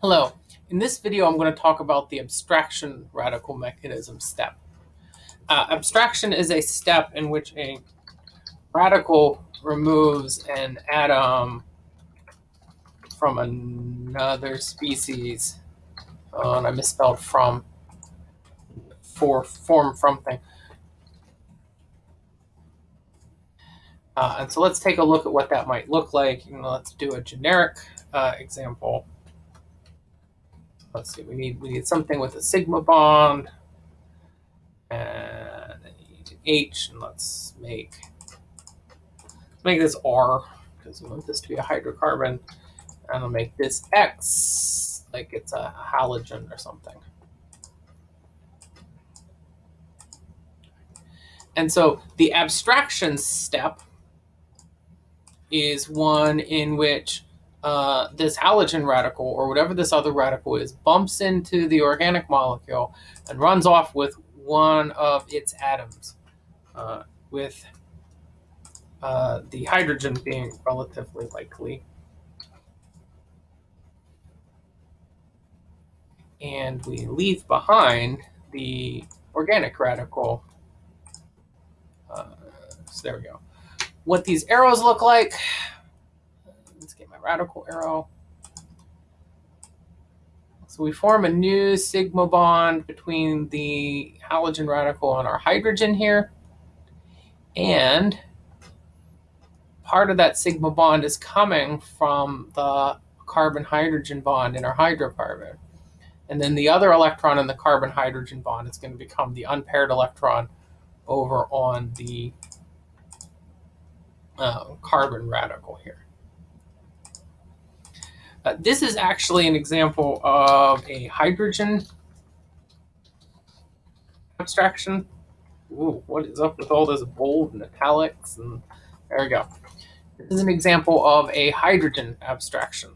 Hello. In this video, I'm going to talk about the abstraction radical mechanism step. Uh, abstraction is a step in which a radical removes an atom from another species. Oh, and I misspelled from for form from thing. Uh, and so let's take a look at what that might look like. You know, let's do a generic uh, example let's see, we need we need something with a sigma bond and H, and let's make let's make this R because we want this to be a hydrocarbon, and I'll make this X like it's a halogen or something. And so the abstraction step is one in which uh, this halogen radical or whatever this other radical is bumps into the organic molecule and runs off with one of its atoms, uh, with uh, the hydrogen being relatively likely. And we leave behind the organic radical. Uh, so there we go. What these arrows look like, radical arrow. So we form a new sigma bond between the halogen radical and our hydrogen here. And part of that sigma bond is coming from the carbon-hydrogen bond in our hydrocarbon. And then the other electron in the carbon-hydrogen bond is going to become the unpaired electron over on the uh, carbon radical here. Uh, this is actually an example of a hydrogen abstraction. Ooh, what is up with all this bold and italics? And there we go. This is an example of a hydrogen abstraction.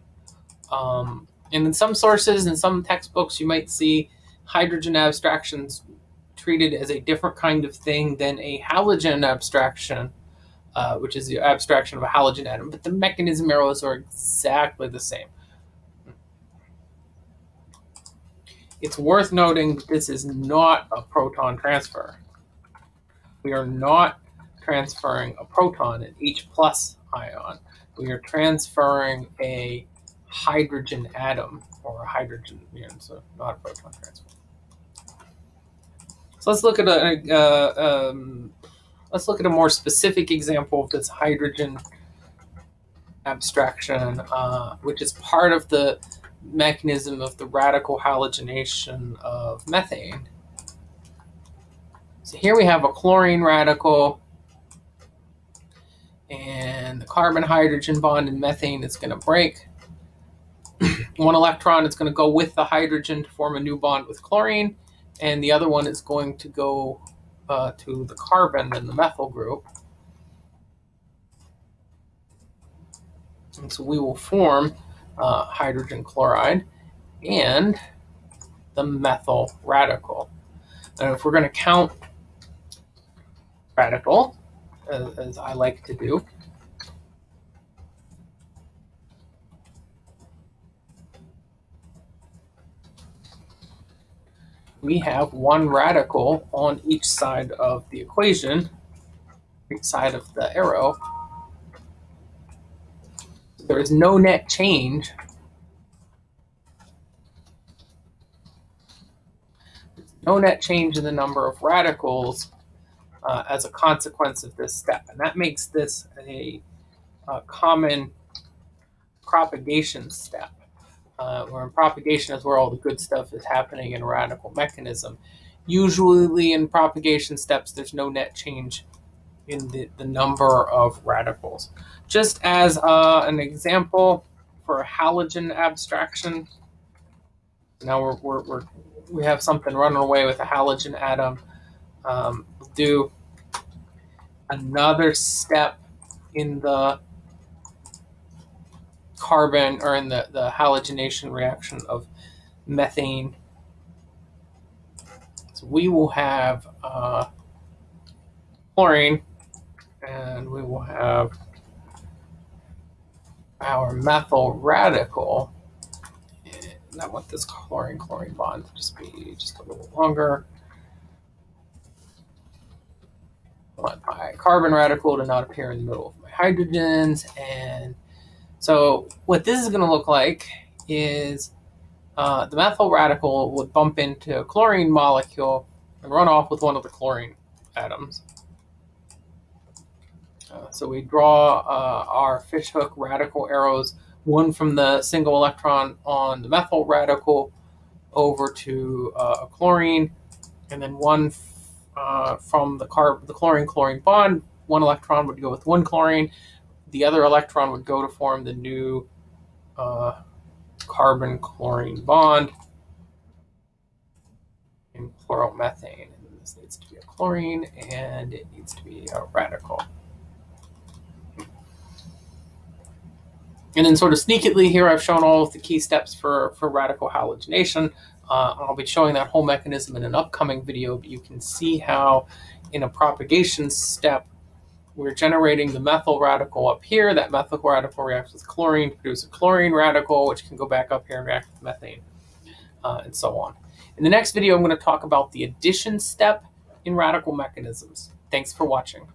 Um, and in some sources, in some textbooks, you might see hydrogen abstractions treated as a different kind of thing than a halogen abstraction, uh, which is the abstraction of a halogen atom. But the mechanism arrows are exactly the same. It's worth noting that this is not a proton transfer. We are not transferring a proton, in H plus ion. We are transferring a hydrogen atom or a hydrogen, know, so not a proton transfer. So let's look at a, uh, um, let's look at a more specific example of this hydrogen abstraction, uh, which is part of the mechanism of the radical halogenation of methane. So here we have a chlorine radical and the carbon hydrogen bond in methane is going to break. one electron is going to go with the hydrogen to form a new bond with chlorine and the other one is going to go uh, to the carbon in the methyl group. And so we will form uh, hydrogen chloride and the methyl radical. And if we're going to count radical, as, as I like to do, we have one radical on each side of the equation, each side of the arrow, there is no net change. No net change in the number of radicals uh, as a consequence of this step. And that makes this a, a common propagation step. Uh, where in propagation is where all the good stuff is happening in a radical mechanism. Usually in propagation steps, there's no net change in the, the number of radicals. Just as uh, an example for a halogen abstraction, now we're, we're, we're, we have something running away with a halogen atom. Um, do another step in the carbon or in the, the halogenation reaction of methane. So we will have uh, chlorine and we will have our methyl radical And I want this chlorine-chlorine bond to just be just a little longer. I want my carbon radical to not appear in the middle of my hydrogens. And so what this is going to look like is uh, the methyl radical would bump into a chlorine molecule and run off with one of the chlorine atoms. So we draw uh, our fishhook radical arrows, one from the single electron on the methyl radical over to uh, a chlorine, and then one uh, from the carb the chlorine chlorine bond. One electron would go with one chlorine, the other electron would go to form the new uh, carbon chlorine bond in chloromethane. And this needs to be a chlorine, and it needs to be a radical. And then sort of sneakily here, I've shown all of the key steps for, for radical halogenation. Uh, I'll be showing that whole mechanism in an upcoming video, but you can see how in a propagation step, we're generating the methyl radical up here. That methyl radical reacts with chlorine to produce a chlorine radical, which can go back up here and react with methane, uh, and so on. In the next video, I'm going to talk about the addition step in radical mechanisms. Thanks for watching.